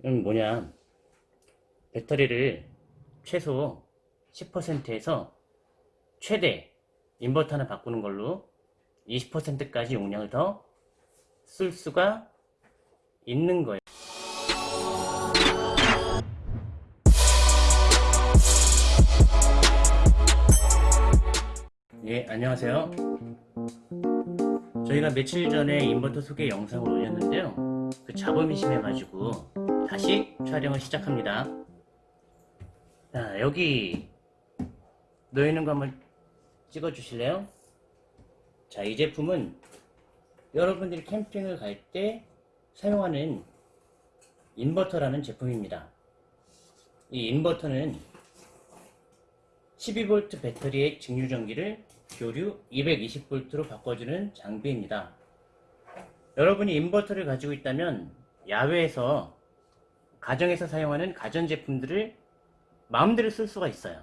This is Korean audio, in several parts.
이건 뭐냐? 배터리를 최소 10%에서 최대 인버터 하나 바꾸는 걸로 20%까지 용량을 더 쓸 수가 있는 거예요. 예 안녕하세요. 저희가 며칠 전에 인버터 소개 영상을 올렸는데요. 그 작업이 심해가지고 다시 촬영을 시작합니다 자 여기 놓여있는 거 한번 찍어 주실래요? 자 이 제품은 여러분들이 캠핑을 갈 때 사용하는 인버터라는 제품입니다 이 인버터는 12V 배터리의 직류전기를 교류 220V로 바꿔주는 장비입니다. 여러분이 인버터를 가지고 있다면 야외에서 가정에서 사용하는 가전제품들을 마음대로 쓸 수가 있어요.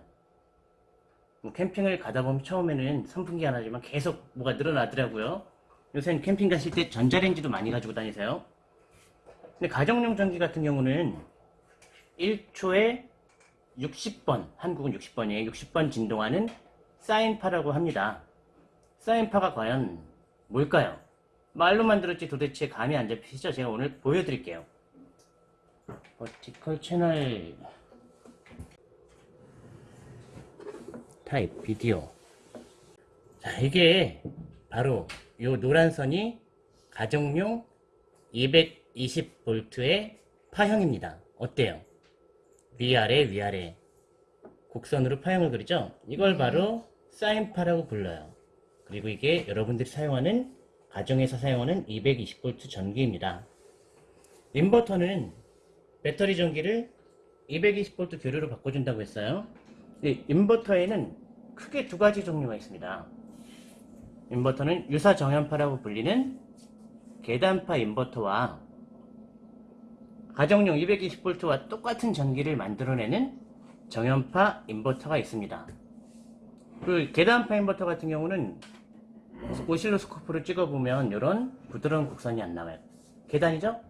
뭐 캠핑을 가다 보면 처음에는 선풍기 하나지만 계속 뭐가 늘어나더라고요. 요새는 캠핑 가실 때 전자레인지도 많이 가지고 다니세요. 근데 가정용 전기 같은 경우는 1초에 60번, 한국은 60번이에요. 60번 진동하는 사인파라고 합니다. 사인파가 과연 뭘까요? 말로만 들었지 도대체 감이 안 잡히시죠? 제가 오늘 보여드릴게요. 버티컬 채널 타입 비디오. 자 이게 바로 요 노란 선이 가정용 220V의 파형입니다. 어때요? 위아래 위아래. 곡선으로 파형을 그리죠? 이걸 바로 사인파라고 불러요. 그리고 이게 여러분들이 사용하는 가정에서 사용하는 220V 전기입니다. 인버터는 배터리 전기를 220V 교류로 바꿔준다고 했어요 이 인버터에는 크게 두 가지 종류가 있습니다 인버터는 유사 정연파라고 불리는 계단파 인버터와 가정용 220V와 똑같은 전기를 만들어내는 정연파 인버터가 있습니다. 그 계단파 인버터 같은 경우는 오실로스코프를 찍어보면 이런 부드러운 곡선이 안 나와요. 계단이죠?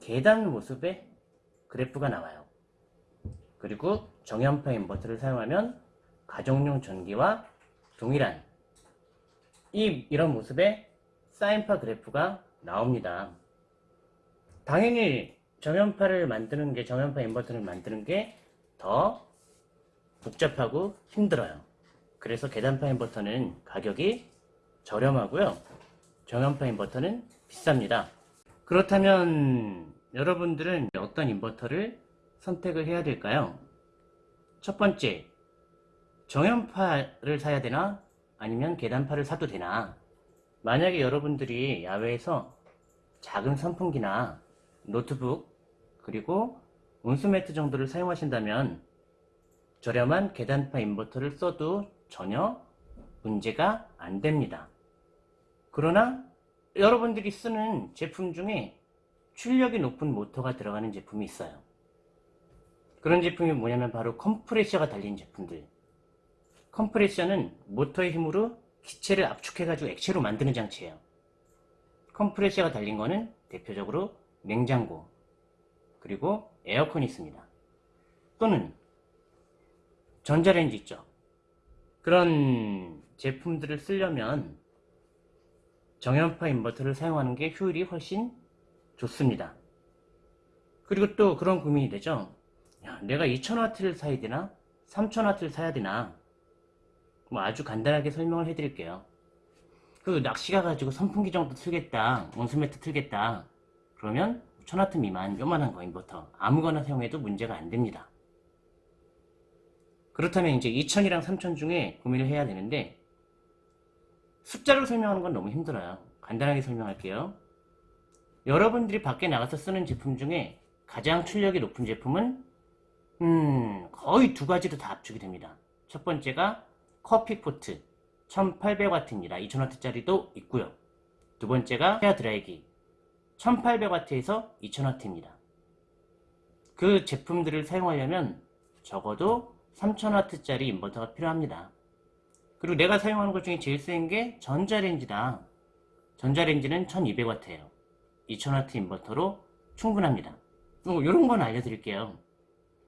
계단 모습의 그래프가 나와요. 그리고 정연파 인버터를 사용하면 가정용 전기와 동일한 이 이런 모습의 사인파 그래프가 나옵니다. 당연히 정연파를 만드는 게 정연파 인버터를 만드는 게 더 복잡하고 힘들어요. 그래서 계단파 인버터는 가격이 저렴하고요. 정연파 인버터는 비쌉니다. 그렇다면 여러분들은 어떤 인버터를 선택을 해야 될까요? 첫 번째, 정연파를 사야 되나? 아니면 계단파를 사도 되나? 만약에 여러분들이 야외에서 작은 선풍기나 노트북 그리고 온수매트 정도를 사용하신다면 저렴한 계단파 인버터를 써도 전혀 문제가 안 됩니다. 그러나 여러분들이 쓰는 제품 중에 출력이 높은 모터가 들어가는 제품이 있어요. 그런 제품이 뭐냐면 바로 컴프레셔가 달린 제품들. 컴프레셔는 모터의 힘으로 기체를 압축해가지고 액체로 만드는 장치예요. 컴프레셔가 달린 거는 대표적으로 냉장고, 그리고 에어컨이 있습니다. 또는 전자레인지 있죠. 그런 제품들을 쓰려면 정연파 인버터를 사용하는 게 효율이 훨씬 좋습니다. 그리고 또 그런 고민이 되죠. 야, 내가 2000W를 사야 되나? 3000W를 사야 되나? 뭐 아주 간단하게 설명을 해드릴게요. 그 낚시가 가지고 선풍기 정도 틀겠다, 온수매트 틀겠다. 그러면 1000W 미만 요만한 거 인버터 아무거나 사용해도 문제가 안 됩니다. 그렇다면 이제 2000이랑 3000 중에 고민을 해야 되는데 숫자로 설명하는 건 너무 힘들어요. 간단하게 설명할게요. 여러분들이 밖에 나가서 쓰는 제품 중에 가장 출력이 높은 제품은 음 거의 두 가지로 다 압축이 됩니다. 첫 번째가 커피포트 1800W입니다. 2000W짜리도 있고요. 두 번째가 헤어 드라이기 1800W에서 2000W입니다. 그 제품들을 사용하려면 적어도 3000W짜리 인버터가 필요합니다. 그리고 내가 사용하는 것 중에 제일 센 게 전자레인지다. 전자레인지는 1200W예요. 2000W 인버터로 충분합니다. 뭐 이런 건 알려드릴게요.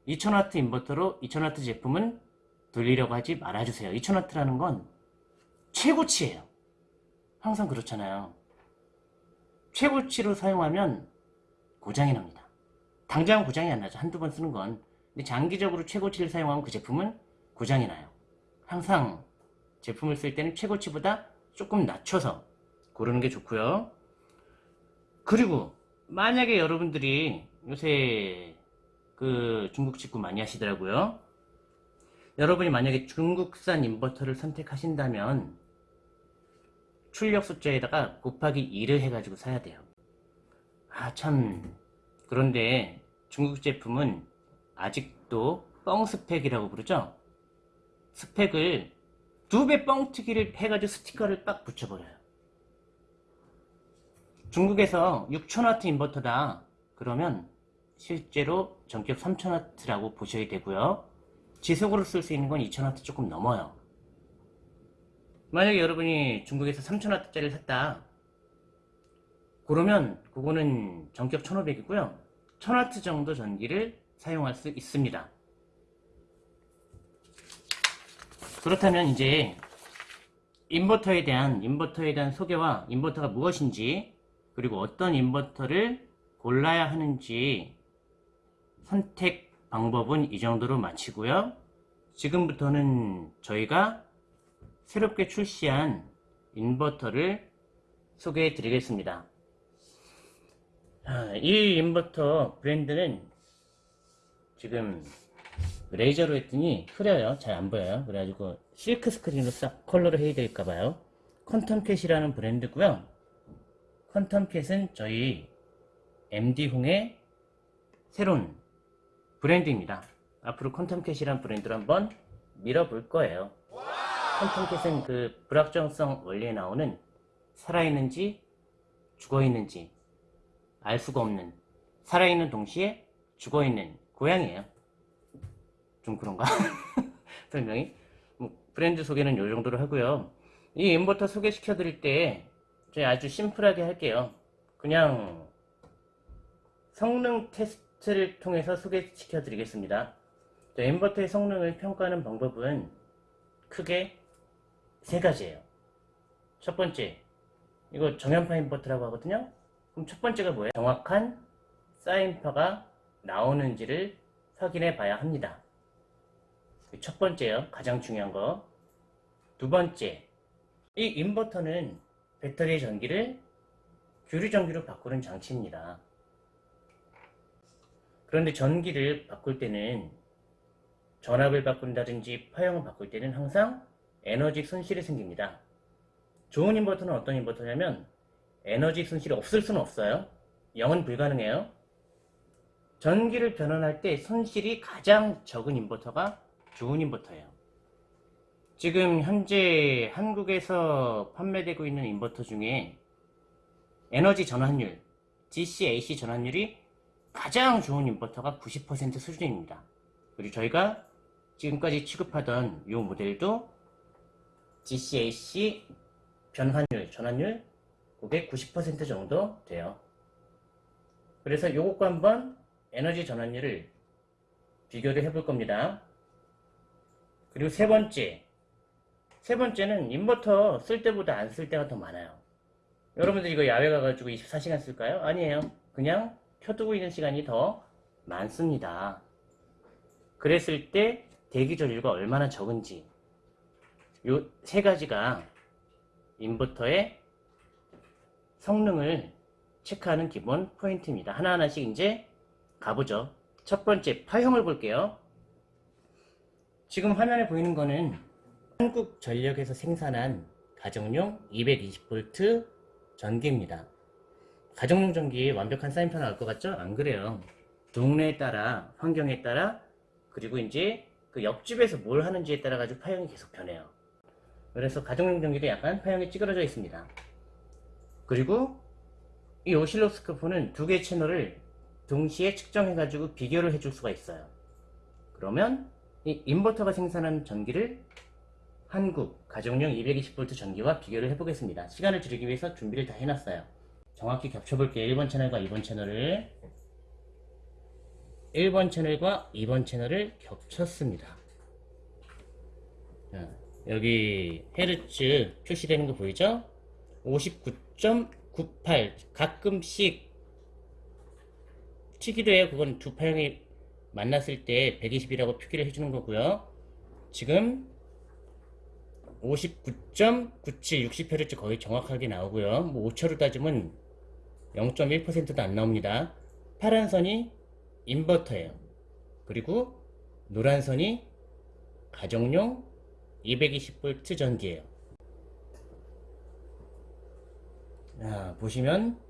2000W 인버터로 2000W 제품은 돌리려고 하지 말아주세요. 2000W라는 건 최고치예요. 항상 그렇잖아요. 최고치로 사용하면 고장이 납니다. 당장 고장이 안 나죠. 한두 번 쓰는 건. 근데 장기적으로 최고치를 사용하면 그 제품은 고장이 나요. 항상 제품을 쓸 때는 최고치보다 조금 낮춰서 고르는 게 좋고요 그리고 만약에 여러분들이 요새 그 중국 직구 많이 하시더라고요. 여러분이 만약에 중국산 인버터를 선택하신다면 출력 숫자에다가 곱하기 2를 해가지고 사야 돼요. 아 참. 그런데 중국 제품은 아직도 뻥 스펙이라고 부르죠? 스펙을 두 배 뻥튀기를 해가지고 스티커를 빡 붙여버려요 중국에서 6000W 인버터다. 그러면 실제로 전격 3000W라고 보셔야 되고요. 지속으로 쓸 수 있는 건 2000W 조금 넘어요. 만약에 여러분이 중국에서 3000W짜리를 샀다. 그러면 그거는 전격 1500이고요. 1000W 정도 전기를 사용할 수 있습니다. 그렇다면 이제 인버터에 대한 인버터에 대한 소개와 인버터가 무엇인지 그리고 어떤 인버터를 골라야 하는지 선택 방법은 이 정도로 마치고요. 지금부터는 저희가 새롭게 출시한 인버터를 소개해 드리겠습니다. 아, 이 인버터 브랜드는 지금 레이저로 했더니 흐려요. 잘 안 보여요. 그래가지고 실크 스크린으로 싹 컬러를 해야 될까봐요. 퀀텀캣이라는 브랜드고요 퀀텀캣은 저희 MD홍의 새로운 브랜드입니다. 앞으로 퀀텀캣이라는 브랜드로 한번 밀어볼 거예요. 퀀텀캣은 그 불확정성 원리에 나오는 살아있는지 죽어있는지 알 수가 없는 살아있는 동시에 죽어있는 고양이에요. 좀 그런가? 설명이? 뭐 브랜드 소개는 이 정도로 하고요. 이 인버터 소개시켜 드릴 때 아주 심플하게 할게요. 그냥 성능 테스트를 통해서 소개시켜 드리겠습니다. 인버터의 성능을 평가하는 방법은 크게 세 가지예요. 첫 번째 이거 정연파 인버터라고 하거든요. 그럼 첫 번째가 뭐예요? 정확한 사인파가 나오는지를 확인해 봐야 합니다. 첫 번째요 가장 중요한 거. 두 번째 이 인버터는 배터리 전기를 교류 전기로 바꾸는 장치입니다. 그런데 전기를 바꿀 때는 전압을 바꾼다든지 파형을 바꿀 때는 항상 에너지 손실이 생깁니다. 좋은 인버터는 어떤 인버터냐면 에너지 손실이 없을 수는 없어요. 0은 불가능해요. 전기를 변환할 때 손실이 가장 적은 인버터가 좋은 인버터예요 지금 현재 한국에서 판매되고 있는 인버터 중에 에너지 전환율 DC-AC 전환율이 가장 좋은 인버터가 90% 수준입니다. 그리고 저희가 지금까지 취급하던 이 모델도 DC-AC 변환율, 전환율 그게 90% 정도 돼요. 그래서 요것과 한번 에너지 전환율을 비교를 해볼 겁니다. 그리고 세 번째 세 번째는 인버터 쓸 때보다 안 쓸 때가 더 많아요. 여러분들 이거 야외 가가지고 24시간 쓸까요? 아니에요. 그냥 켜두고 있는 시간이 더 많습니다. 그랬을 때 대기 전류가 얼마나 적은지. 요 세 가지가 인버터의 성능을 체크하는 기본 포인트입니다. 하나하나씩 이제 가보죠. 첫 번째 파형을 볼게요. 지금 화면에 보이는 거는 한국전력에서 생산한 가정용 220V 전기입니다. 가정용 전기 완벽한 사인판 나올 것 같죠? 안 그래요. 동네에 따라, 환경에 따라, 그리고 이제 그 옆집에서 뭘 하는지에 따라 가지고 파형이 계속 변해요. 그래서 가정용 전기도 약간 파형이 찌그러져 있습니다. 그리고 이 오실로스코프는 두 개의 채널을 동시에 측정해 가지고 비교를 해줄 수가 있어요. 그러면 이 인버터가 생산한 전기를 한국 가정용 220V 전기와 비교를 해보겠습니다. 시간을 줄이기 위해서 준비를 다 해놨어요. 정확히 겹쳐볼게요. 1번 채널과 2번 채널을 1번 채널과 2번 채널을 겹쳤습니다. 자, 여기 헤르츠 표시되는 거 보이죠? 59.98 가끔씩 튀기도 해요. 그건 두 파형이 만났을 때 120이라고 표기를 해주는 거고요. 지금 59.97 60Hz 거의 정확하게 나오고요. 뭐 오차로 따지면 0.1%도 안 나옵니다. 파란 선이 인버터예요. 그리고 노란 선이 가정용 220V 전기예요. 자, 보시면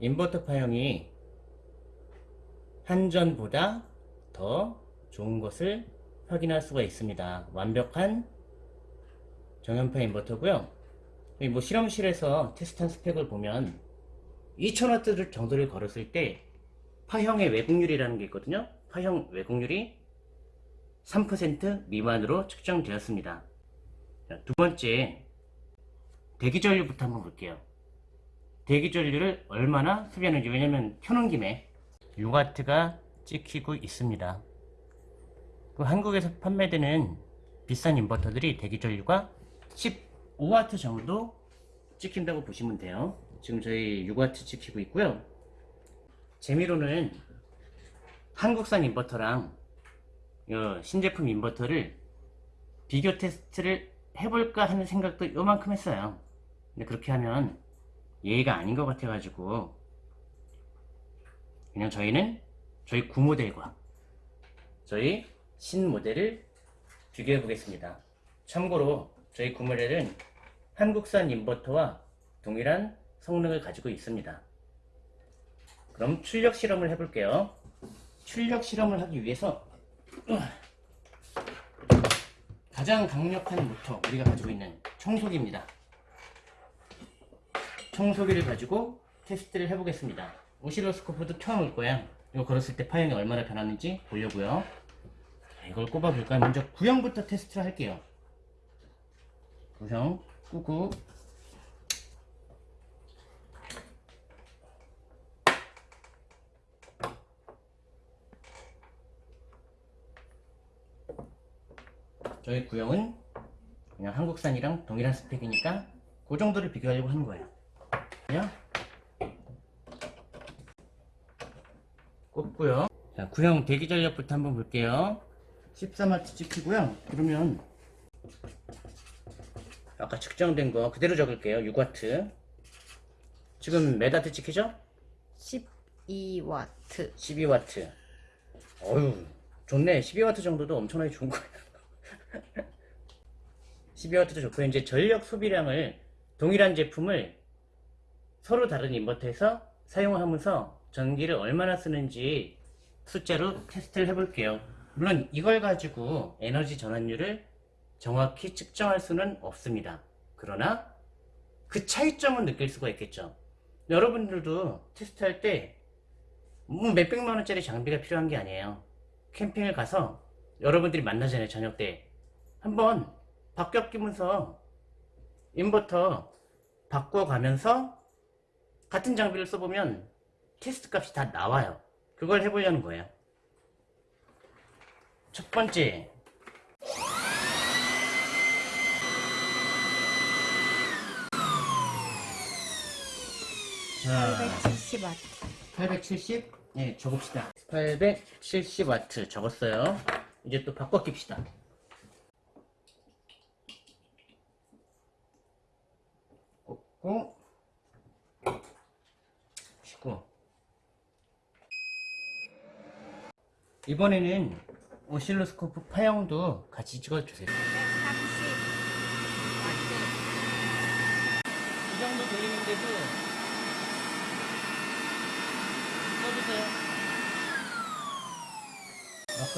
인버터 파형이 한전보다 더 좋은 것을 확인할 수가 있습니다. 완벽한 정연파 인버터고요. 뭐 실험실에서 테스트한 스펙을 보면 2000W 정도를 걸었을 때 파형의 왜곡률이라는 게 있거든요. 파형 왜곡률이 3% 미만으로 측정되었습니다. 자, 두 번째, 대기전류부터 한번 볼게요. 대기전류를 얼마나 소비하는지 왜냐면 켜놓은 김에 6W가 찍히고 있습니다. 그 한국에서 판매되는 비싼 인버터들이 대기전류가 15W 정도 찍힌다고 보시면 돼요. 지금 저희 6W 찍히고 있고요. 재미로는 한국산 인버터랑 어, 신제품 인버터를 비교 테스트를 해볼까 하는 생각도 요만큼 했어요. 근데 그렇게 하면 예의가 아닌 것 같아 가지고 그냥 저희는 저희 구모델과 저희 신모델을 비교해 보겠습니다. 참고로 저희 구모델은 한국산 인버터와 동일한 성능을 가지고 있습니다. 그럼 출력 실험을 해볼게요. 출력 실험을 하기 위해서 가장 강력한 모터 우리가 가지고 있는 청소기입니다. 청소기를 가지고 테스트를 해보겠습니다. 오실로스코프도 켜놓을 거야. 이거 걸었을 때 파형이 얼마나 변하는지 보려고요. 자, 이걸 꼽아볼까요? 먼저 구형부터 테스트를 할게요. 구형 끄고 저희 구형은 그냥 한국산이랑 동일한 스펙이니까 그 정도를 비교하려고 하는 거예요. 그냥 꼽고요. 자, 구형 대기 전력부터 한번 볼게요. 14W 찍히고요. 그러면 측정된 거 그대로 적을게요. 6W. 지금 몇 와트 찍히죠? 12와트 12W. 어휴, 좋네. 12W 정도도 엄청나게 좋은 거예요. 12W도 좋고 이제 전력 소비량을 동일한 제품을 서로 다른 인버터에서 사용하면서 전기를 얼마나 쓰는지 숫자로 테스트를 해볼게요. 물론 이걸 가지고 에너지 전환율을 정확히 측정할 수는 없습니다. 그러나 그 차이점은 느낄 수가 있겠죠. 여러분들도 테스트할 때 뭐 몇백만 원짜리 장비가 필요한 게 아니에요. 캠핑을 가서 여러분들이 만나잖아요. 저녁 때. 한번 바뀌어 끼면서 인버터 바꿔가면서 같은 장비를 써보면 테스트 값이 다 나와요. 그걸 해보려는 거예요. 첫 번째. 자, 870와트 870? 네, 적읍시다. 870W 적었어요. 이제 또 바꿔 낍시다. 꽂고, 쉬고. 이번에는 오실로스코프 파형도 같이 찍어주세요. 130와트 이 정도 돌리는데도 꺼주세요.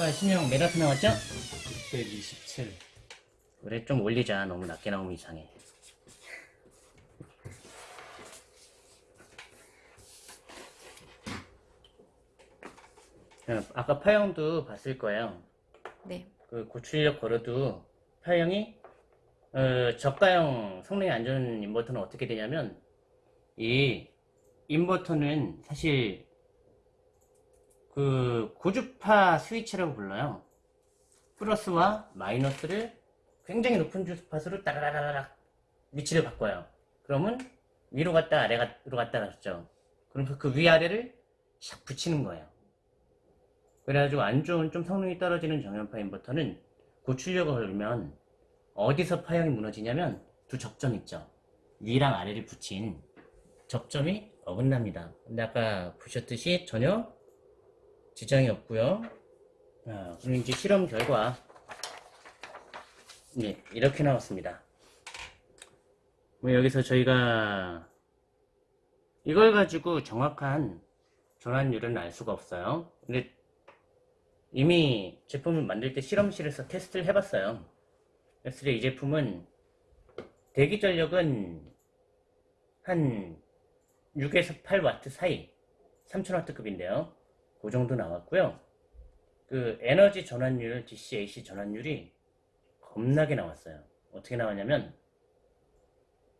아까 신형 몇 와트 나왔죠? 627 그래 좀 올리자. 너무 낮게 나오면 이상해. 어, 아까 파형도 봤을 거예요. 네. 그 고출력 걸어도 파형이 어, 저가형 성능이 안 좋은 인버터는 어떻게 되냐면 이 인버터는 사실 그 고주파 스위치라고 불러요. 플러스와 마이너스를 굉장히 높은 주파수로 따라라라락 위치를 바꿔요. 그러면 위로 갔다 아래로 갔다 갔죠. 그럼 그 위아래를 샥 붙이는 거예요. 그래가지고 안 좋은 좀 성능이 떨어지는 정연파 인버터는 고출력을 걸면 어디서 파형이 무너지냐면 두 접점 있죠. 위랑 아래를 붙인 접점이 어긋납니다. 근데 아까 보셨듯이 전혀 지장이 없고요. 아, 그리고 이제 실험 결과 네, 이렇게 나왔습니다. 뭐 여기서 저희가 이걸 가지고 정확한 전환율은 알 수가 없어요. 근데 이미 제품을 만들 때 실험실에서 테스트를 해봤어요. 때이 제품은 대기 전력은 한 6에서 8와트 사이 3000와트급인데요. 그 정도 나왔고요. 그 에너지 전환율, DC, AC 전환율이 겁나게 나왔어요. 어떻게 나왔냐면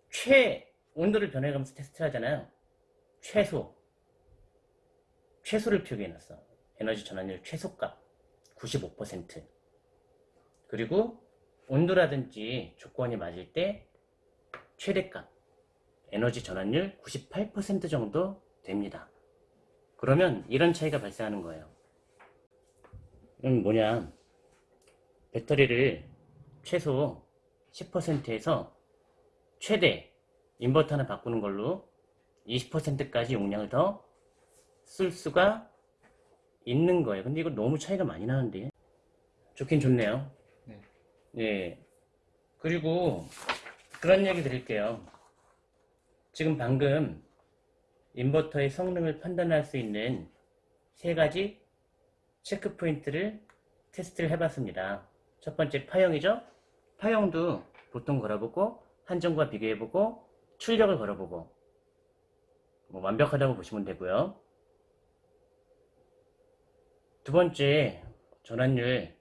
최 온도를 변해가면서 테스트를 하잖아요. 최소 최소를 표기해놨어. 에너지 전환율 최소값 95% 그리고 온도라든지 조건이 맞을 때 최대값 에너지 전환율 98% 정도 됩니다. 그러면 이런 차이가 발생하는 거예요. 그럼 뭐냐 배터리를 최소 10%에서 최대 인버터 하나 바꾸는 걸로 20%까지 용량을 더 쓸 수가 있는 거예요. 근데 이거 너무 차이가 많이 나는데. 좋긴 좋네요. 네. 예. 그리고 그런 얘기 드릴게요. 지금 방금 인버터의 성능을 판단할 수 있는 세 가지 체크 포인트를 테스트를 해봤습니다. 첫 번째 파형이죠. 파형도 보통 걸어보고 한정과 비교해보고 출력을 걸어보고 뭐 완벽하다고 보시면 되고요. 두 번째 전환율은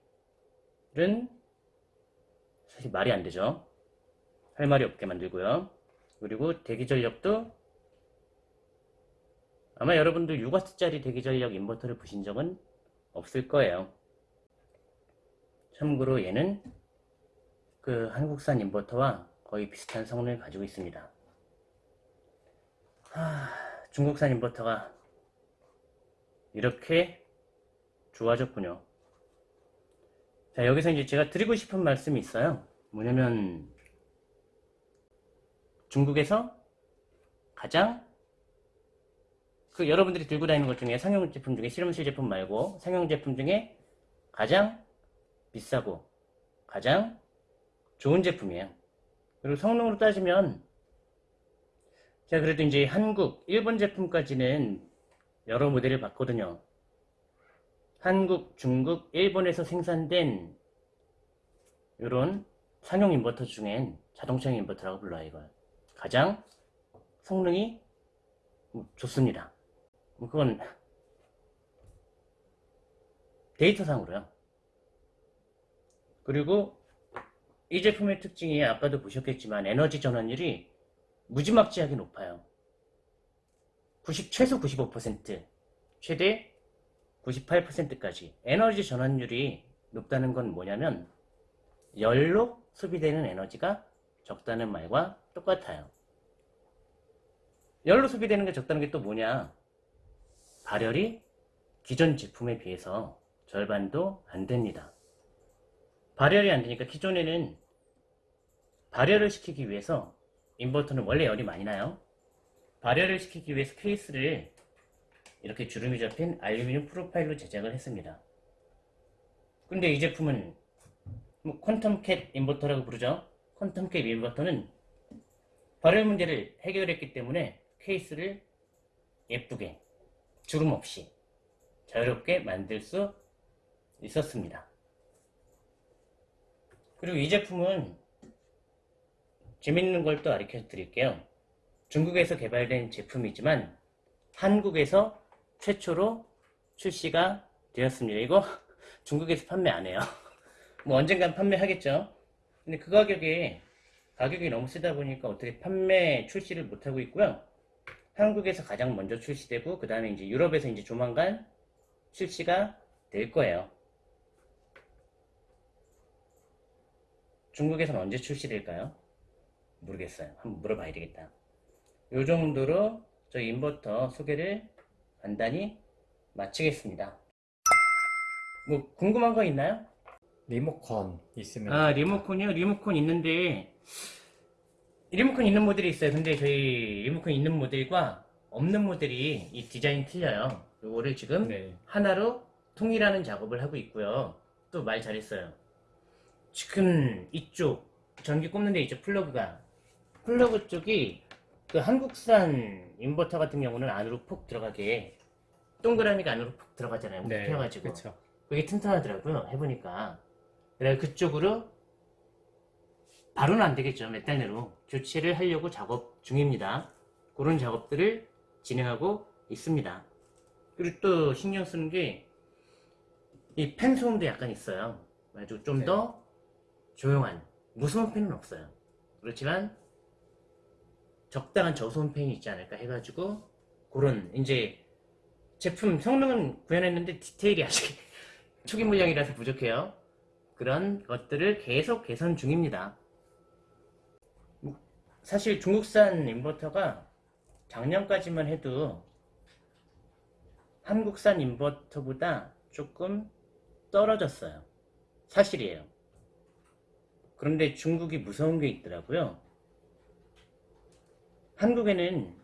사실 말이 안 되죠. 할 말이 없게 만들고요. 그리고 대기 전력도 아마 여러분도 6W짜리 대기 전력 인버터를 보신 적은 없을 거예요. 참고로 얘는 그 한국산 인버터와 거의 비슷한 성능을 가지고 있습니다. 하, 중국산 인버터가 이렇게 좋아졌군요. 자, 여기서 이제 제가 드리고 싶은 말씀이 있어요. 뭐냐면, 중국에서 가장, 그 여러분들이 들고 다니는 것 중에 상용 제품 중에 실험실 제품 말고 상용 제품 중에 가장 비싸고 가장 좋은 제품이에요. 그리고 성능으로 따지면, 제가 그래도 이제 한국, 일본 제품까지는 여러 모델을 봤거든요. 한국, 중국, 일본에서 생산된 이런 상용 인버터 중엔 자동차용 인버터라고 불러요 이걸 가장 성능이 좋습니다 뭐 그건 데이터상으로요 그리고 이 제품의 특징이 아까도 보셨겠지만 에너지 전환율이 무지막지하게 높아요 90, 최소 95% 최대 98%까지 에너지 전환율이 높다는 건 뭐냐면 열로 소비되는 에너지가 적다는 말과 똑같아요. 열로 소비되는 게 적다는 게 또 뭐냐? 발열이 기존 제품에 비해서 절반도 안 됩니다. 발열이 안 되니까 기존에는 발열을 시키기 위해서 인버터는 원래 열이 많이 나요. 발열을 시키기 위해서 케이스를 이렇게 주름이 잡힌 알루미늄 프로파일로 제작을 했습니다. 근데 이 제품은 뭐 퀀텀 캣 인버터라고 부르죠. 퀀텀 캣 인버터는 발열 문제를 해결했기 때문에 케이스를 예쁘게 주름 없이 자유롭게 만들 수 있었습니다. 그리고 이 제품은 재밌는 걸또 알려 드릴게요. 중국에서 개발된 제품이지만 한국에서 최초로 출시가 되었습니다. 이거 중국에서 판매 안 해요. 뭐 언젠간 판매하겠죠. 근데 그 가격에 가격이 너무 세다 보니까 어떻게 판매 출시를 못하고 있고요. 한국에서 가장 먼저 출시되고 그 다음에 이제 유럽에서 이제 조만간 출시가 될 거예요. 중국에서는 언제 출시될까요? 모르겠어요. 한번 물어봐야 되겠다. 요 정도로 저희 인버터 소개를 간단히 마치겠습니다. 뭐 궁금한 거 있나요? 리모컨 있으면 아 리모컨이요? 리모컨 있는데 리모컨 있는 모델이 있어요. 근데 저희 리모컨 있는 모델과 없는 모델이 이 디자인 틀려요. 요거를 지금 네. 하나로 통일하는 작업을 하고 있고요. 또 말 잘했어요. 지금 이쪽 전기 꼽는 데 있죠 플러그가 플러그 쪽이 그 한국산 인버터 같은 경우는 안으로 푹 들어가게 동그라미가 안으로 푹 들어가잖아요. 네. 펴가지고 그쵸. 그게 튼튼하더라고요. 해보니까 그래 그쪽으로 바로는 안 되겠죠. 몇 달 내로 교체를 하려고 작업 중입니다. 그런 작업들을 진행하고 있습니다. 그리고 또 신경 쓰는 게이팬 소음도 약간 있어요. 아주 좀 네. 더 조용한 무서운 팬은 없어요. 그렇지만 적당한 저소음 팬이 있지 않을까 해가지고 그런 이제 제품 성능은 구현했는데 디테일이 아직 초기 물량이라서 부족해요. 그런 것들을 계속 개선 중입니다. 사실 중국산 인버터가 작년까지만 해도 한국산 인버터보다 조금 떨어졌어요. 사실이에요. 그런데 중국이 무서운 게 있더라고요. 한국에는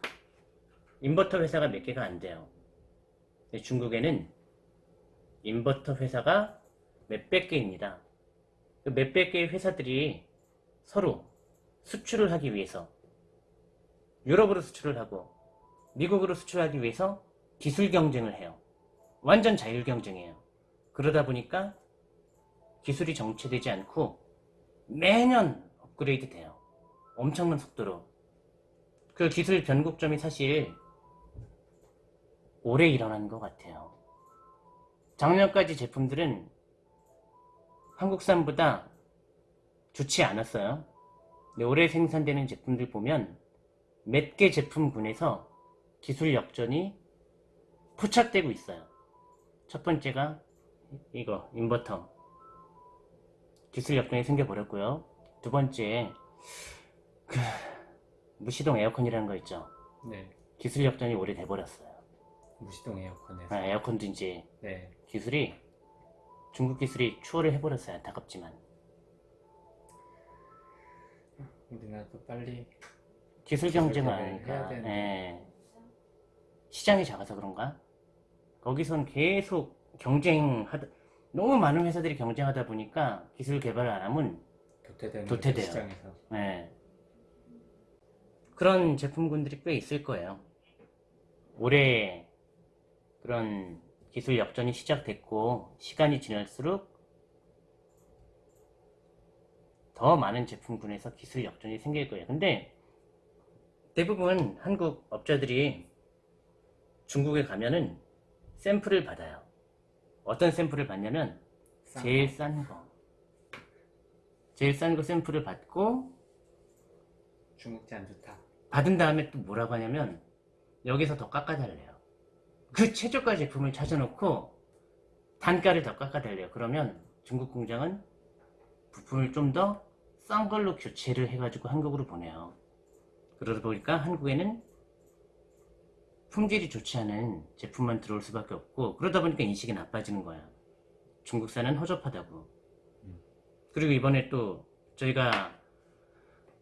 인버터 회사가 몇 개가 안 돼요. 중국에는 인버터 회사가 몇백 개입니다. 그 몇백 개의 회사들이 서로 수출을 하기 위해서 유럽으로 수출을 하고 미국으로 수출하기 위해서 기술 경쟁을 해요. 완전 자율 경쟁이에요. 그러다 보니까 기술이 정체되지 않고 매년 업그레이드 돼요. 엄청난 속도로. 그 기술 변곡점이 사실 올해 일어난 것 같아요. 작년까지 제품들은 한국산보다 좋지 않았어요. 근데 올해 생산되는 제품들 보면 몇 개 제품군에서 기술 역전이 포착되고 있어요. 첫 번째가 이거 인버터 기술 역전이 생겨버렸고요. 두 번째 그 무시동 에어컨이라는 거 있죠. 네. 기술 역전이 올해 돼버렸어요. 무시동 에어컨에서. 아, 에어컨도 이제 네. 기술이 중국 기술이 추월을 해버렸어요. 안타깝지만 우리나라도 빨리 기술 경쟁을 하니까. 예. 시장이 작아서 그런가? 거기선 계속 경쟁하다 너무 많은 회사들이 경쟁하다 보니까 기술 개발을 안 하면 도태되는 도태돼요. 시장에서. 예. 그런 제품군들이 꽤 있을 거예요. 올해 그런 기술 역전이 시작됐고 시간이 지날수록 더 많은 제품군에서 기술 역전이 생길 거예요. 근데 대부분 한국 업자들이 중국에 가면은 샘플을 받아요. 어떤 샘플을 받냐면 싼 제일 거. 싼 거. 제일 싼 거 샘플을 받고 중국제 안 좋다. 받은 다음에 또 뭐라고 하냐면 여기서 더 깎아달래요. 그 최저가 제품을 찾아놓고 단가를 더 깎아달래요. 그러면 중국 공장은 부품을 좀 더 싼 걸로 교체를 해가지고 한국으로 보내요. 그러다 보니까 한국에는 품질이 좋지 않은 제품만 들어올 수밖에 없고 그러다 보니까 인식이 나빠지는 거야. 중국산은 허접하다고. 그리고 이번에 또 저희가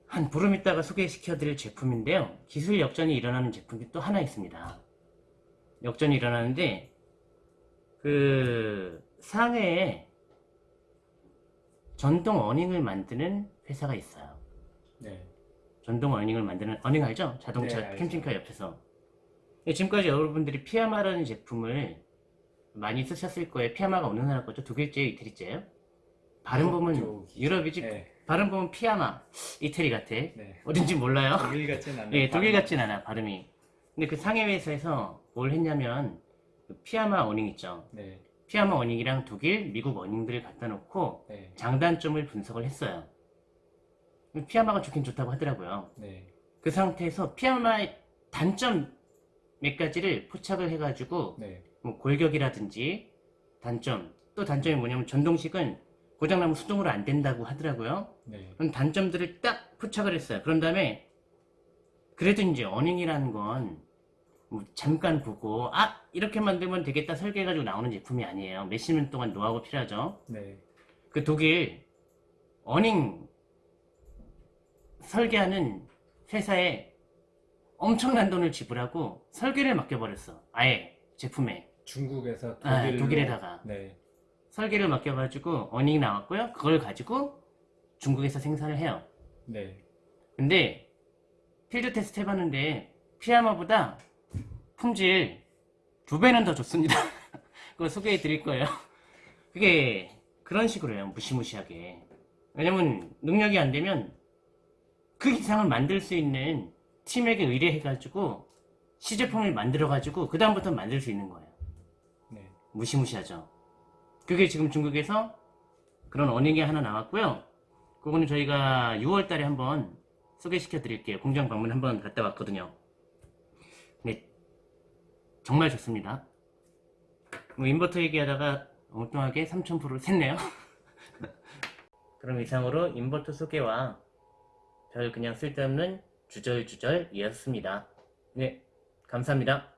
한 보름 있다가 소개시켜 드릴 제품인데요. 기술 역전이 일어나는 제품이 또 하나 있습니다. 역전이 일어나는데 그 상해에 전동 어닝을 만드는 회사가 있어요. 네. 전동 어닝을 만드는 어닝 알죠? 자동차 네. 캠핑카 옆에서 예, 지금까지 여러분들이 피아마라는 제품을 많이 쓰셨을 거예요. 피아마가 어느 나라 거죠? 독일제예요? 이태리제예요? 발음 보면. 유럽이지 네. 발음 보면 피아마 이태리 같아. 네. 어딘지 몰라요. 독일 같진 않아요. 예, 독일 같진 않아 발음이. 근데 그 상해 회사에서 뭘 했냐면 그 피아마 어닝 있죠. 네. 피아마 어닝이랑 독일, 미국 어닝들을 갖다 놓고 네. 장단점을 분석을 했어요. 피아마가 좋긴 좋다고 하더라고요. 네. 그 상태에서 피아마의 단점 몇 가지를 포착을 해가지고 네. 뭐 골격이라든지 단점 또 단점이 뭐냐면 전동식은 고장나면 수동으로 안 된다고 하더라고요. 네. 그런 단점들을 딱 포착을 했어요. 그런 다음에 그래도 이제 어닝이라는 건 뭐 잠깐 보고 아 이렇게 만들면 되겠다 설계해가지고 나오는 제품이 아니에요. 몇십 년 동안 노하우가 필요하죠. 네. 그 독일 어닝 설계하는 회사에 엄청난 돈을 지불하고 설계를 맡겨버렸어. 아예 제품에 중국에서 아, 독일로 독일에다가. 네. 설계를 맡겨가지고 어닝이 나왔고요. 그걸 가지고 중국에서 생산을 해요. 네. 근데 필드 테스트 해봤는데 피아마보다 품질 두 배는 더 좋습니다. 그거 소개해 드릴 거예요. 그게 그런 식으로 해요. 무시무시하게. 왜냐면 능력이 안 되면 그 이상을 만들 수 있는 팀에게 의뢰해가지고 시제품을 만들어가지고 그 다음부터 만들 수 있는 거예요. 네. 무시무시하죠. 그게 지금 중국에서 그런 어닝이 하나 나왔고요. 그거는 저희가 6월 달에 한번 소개시켜 드릴게요. 공장 방문 한번 갔다 왔거든요. 네, 정말 좋습니다. 뭐 인버터 얘기하다가 엉뚱하게 3000%를 샜네요. 그럼 이상으로 인버터 소개와 별 그냥 쓸데없는 주절주절이었습니다. 네, 감사합니다.